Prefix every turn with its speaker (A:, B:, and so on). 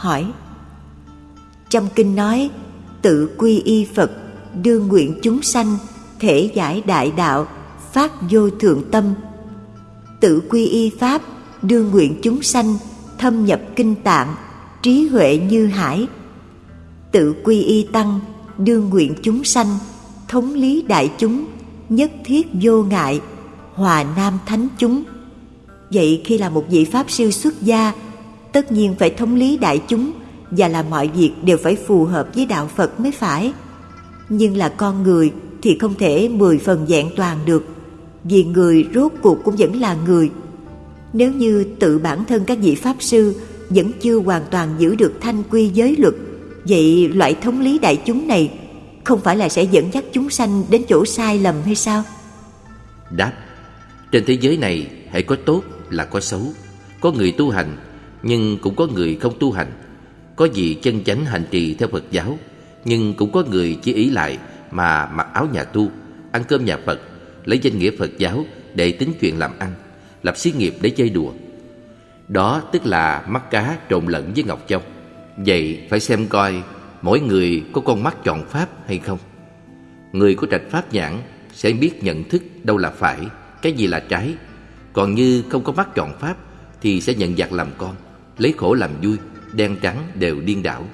A: hỏi. Trong kinh nói, Tự quy y Phật, Đương nguyện chúng sanh, Thể giải đại đạo, Phát vô thượng tâm. Tự quy y Pháp, Đương nguyện chúng sanh, Thâm nhập kinh tạng, Trí huệ như hải. Tự quy y Tăng, Đương nguyện chúng sanh, Thống lý đại chúng, Nhất thiết vô ngại, Hòa nam thánh chúng. Vậy khi là một vị Pháp sư xuất gia Tất nhiên phải thống lý đại chúng Và làm mọi việc đều phải phù hợp với đạo Phật mới phải Nhưng là con người thì không thể mười phần vẹn toàn được, Vì người rốt cuộc cũng vẫn là người Nếu như tự bản thân các vị Pháp sư Vẫn chưa hoàn toàn giữ được thanh quy giới luật, Vậy loại thống lý đại chúng này Không phải là sẽ dẫn dắt chúng sanh đến chỗ sai lầm hay sao?
B: Đáp, Trên thế giới này hãy có tốt là có xấu, Có người tu hành nhưng cũng có người không tu hành. Có gì chân chánh hành trì theo Phật giáo, Nhưng cũng có người chỉ ý lại Mà mặc áo nhà tu, Ăn cơm nhà Phật, Lấy danh nghĩa Phật giáo để tính chuyện làm ăn, Lập xí nghiệp để chơi đùa. Đó tức là mắt cá trộn lẫn với ngọc châu. Vậy phải xem coi Mỗi người có con mắt chọn pháp hay không. Người có trạch pháp nhãn Sẽ biết nhận thức đâu là phải, Cái gì là trái. Còn như không có mắt chọn pháp Thì sẽ nhận giặc làm con. Lấy khổ làm vui Đen trắng đều điên đảo.